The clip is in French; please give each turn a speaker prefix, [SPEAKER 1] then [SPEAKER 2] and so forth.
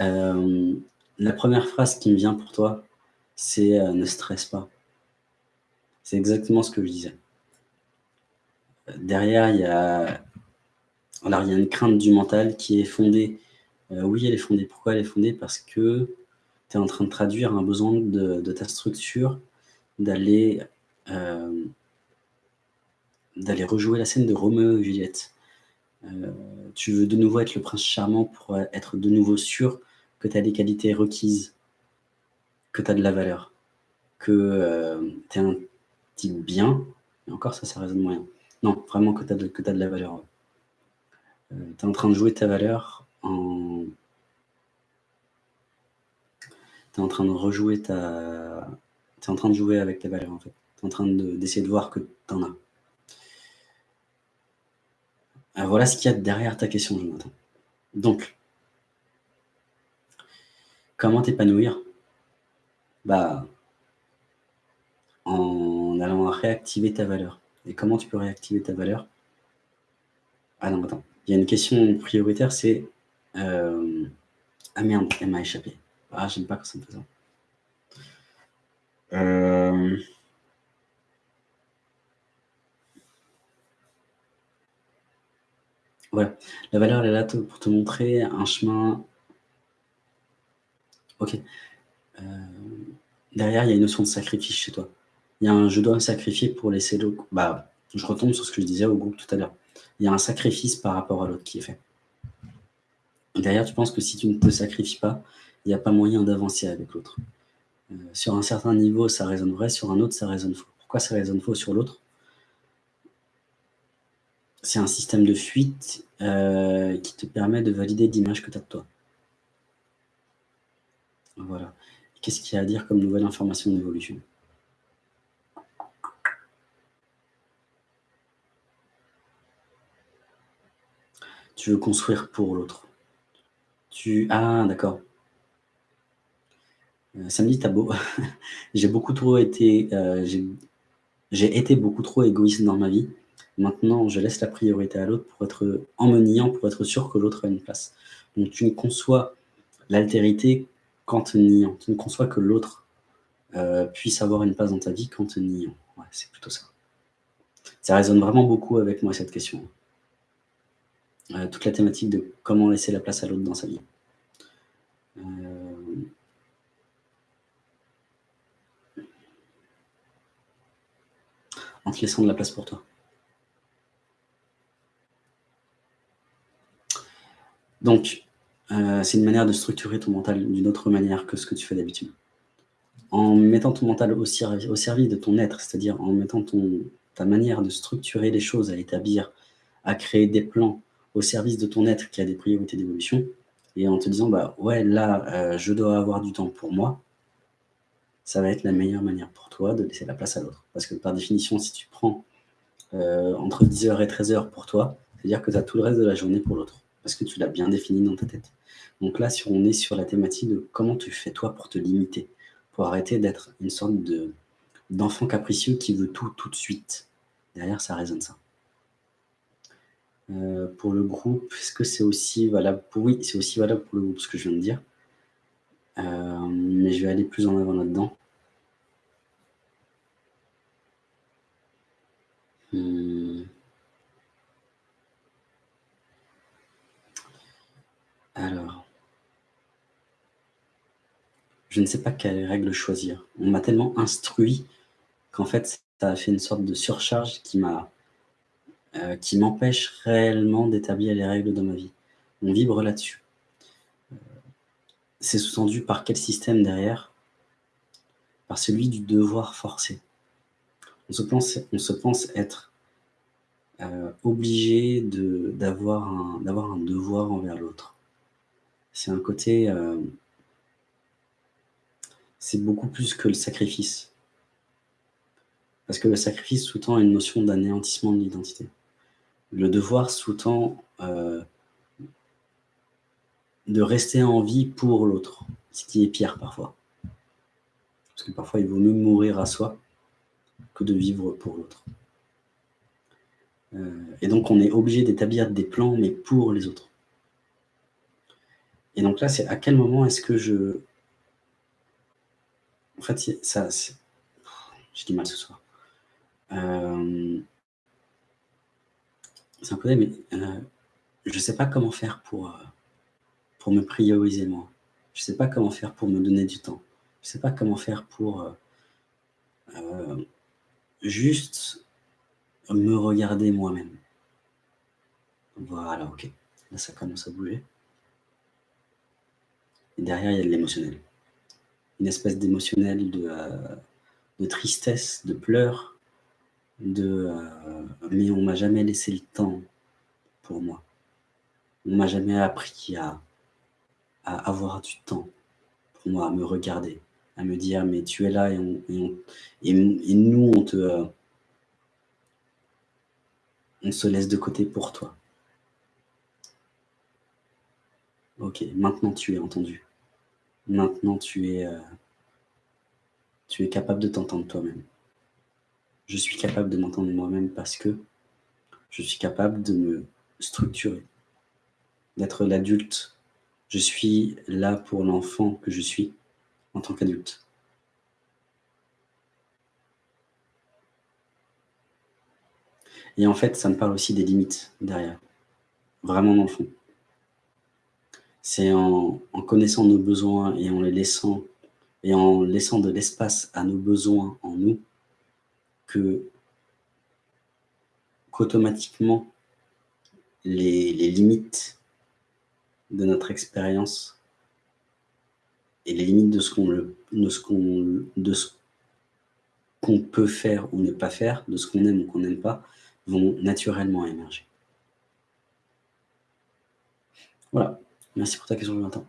[SPEAKER 1] Euh, la première phrase qui me vient pour toi, c'est euh, ne stresse pas ». C'est exactement ce que je disais. Derrière, il y a alors, il y a une crainte du mental qui est fondée. oui, elle est fondée. Pourquoi elle est fondée? Parce que tu es en train de traduire un besoin de, ta structure d'aller rejouer la scène de Roméo et Juliette. Euh, tu veux de nouveau être le prince charmant pour être de nouveau sûr que tu as des qualités requises, que tu as de la valeur, que euh, tu es un type bien, et encore ça, ça résonne moyen. Non, vraiment que tu as, de la valeur. Euh, tu es en train de jouer ta valeur en... Tu es en train de rejouer ta... Tu es en train de jouer avec ta valeur, en fait. Tu es en train d'essayer de, voir que tu en as. Euh, voilà ce qu'il y a derrière ta question, Jonathan. Donc, comment t'épanouir? Bah, en allant réactiver ta valeur. Et comment tu peux réactiver ta valeur? Ah non, attends. Il y a une question prioritaire, c'est... Euh, ah merde, elle m'a échappé. Ah, j'aime pas quand ça me fait. Euh... Ouais, la valeur, elle est là pour te montrer un chemin. Ok. Euh, derrière, il y a une notion de sacrifice chez toi. Il y a un je dois me sacrifier pour laisser le. Bah, je retombe sur ce que je disais au groupe tout à l'heure. Il y a un sacrifice par rapport à l'autre qui est fait. Derrière, tu penses que si tu ne te sacrifies pas, il n'y a pas moyen d'avancer avec l'autre. Euh, sur un certain niveau, ça résonne vrai, sur un autre, ça résonne faux. Pourquoi ça résonne faux sur l'autre? C'est un système de fuite euh, qui te permet de valider l'image que tu as de toi. Voilà. Qu'est-ce qu'il y a à dire comme nouvelle information d'évolution Tu veux construire pour l'autre. Tu... Ah, d'accord. Euh, samedi, t'as beau. j'ai beaucoup trop été... Euh, j'ai été beaucoup trop égoïste dans ma vie. Maintenant, je laisse la priorité à l'autre pour être en me pour être sûr que l'autre a une place. Donc, tu conçois l'altérité qu'en te niant. Tu ne conçois que l'autre euh, puisse avoir une place dans ta vie qu'en te niant. C'est plutôt ça. Ça résonne vraiment beaucoup avec moi, cette question. Euh, toute la thématique de comment laisser la place à l'autre dans sa vie. Euh, en te laissant de la place pour toi. Donc, euh, c'est une manière de structurer ton mental d'une autre manière que ce que tu fais d'habitude. En mettant ton mental au, service de ton être, c'est-à-dire en mettant ta manière de structurer les choses, à établir, à créer des plans au service de ton être qui a des priorités d'évolution, et en te disant, bah ouais, là, euh, je dois avoir du temps pour moi, ça va être la meilleure manière pour toi de laisser la place à l'autre. Parce que par définition, si tu prends euh, entre 10h et 13h pour toi, c'est-à-dire que tu as tout le reste de la journée pour l'autre que tu l'as bien défini dans ta tête. Donc là, si on est sur la thématique de comment tu fais toi pour te limiter, pour arrêter d'être une sorte d'enfant capricieux qui veut tout tout de suite. Derrière, ça résonne ça. Euh, pour le groupe, est-ce que c'est aussi valable pour... Oui, c'est aussi valable pour le groupe, ce que je viens de dire. Euh, mais je vais aller plus en avant là-dedans. Hmm. Alors, je ne sais pas quelle règle choisir. On m'a tellement instruit qu'en fait, ça a fait une sorte de surcharge qui euh, m'empêche réellement d'établir les règles de ma vie. On vibre là-dessus. Euh, c'est sous-tendu par quel système derrière? Par celui du devoir forcé. On se pense, on se pense être euh, obligé d'avoir un, devoir envers l'autre c'est un côté... c'est beaucoup plus que le sacrifice. Parce que le sacrifice sous-tend une notion d'anéantissement de l'identité. Le devoir sous-tend euh, de rester en vie pour l'autre, ce qui est pire parfois. Parce que parfois, il vaut mieux mourir à soi que de vivre pour l'autre. Euh, et donc, on est obligé d'établir des plans, mais pour les autres. Et donc là, c'est à quel moment est-ce que je en fait, ça j'ai du mal ce soir. Euh, c'est un peu mais euh, je sais pas comment faire pour, euh, pour me prioriser moi. Je sais pas comment faire pour me donner du temps. Je sais pas comment faire pour, juste me regarder moi-même. Voilà, OK. Là, ça commence à bouger. Et derrière, il y a de l'émotionnel. Une espèce d'émotionnel de, de tristesse, de pleurs, de euh, mais on m'a jamais laissé le temps pour moi. On m'a jamais appris à, à, avoir du temps pour moi, à me regarder, à me dire mais tu es là et, on, et, et, nous on te euh, on se laisse de côté pour toi. Ok, maintenant tu es entendu. Maintenant tu es, euh, tu es capable de t'entendre toi-même je suis capable de m'entendre moi-même parce que je suis capable de me structurer, d'être l'adulte. Je suis là pour l'enfant que je suis en tant qu'adulte. Et en fait, ça me parle aussi des limites derrière, vraiment dans le fond. C'est en, connaissant nos besoins et en les laissant, et en laissant de l'espace à nos besoins en nous, que qu'automatiquement les, limites de notre expérience et les limites de ce qu'on de ce qu'on peut faire ou ne pas faire, de ce qu'on aime ou qu'on n'aime pas, vont naturellement émerger. Voilà, merci pour ta question, Jonathan.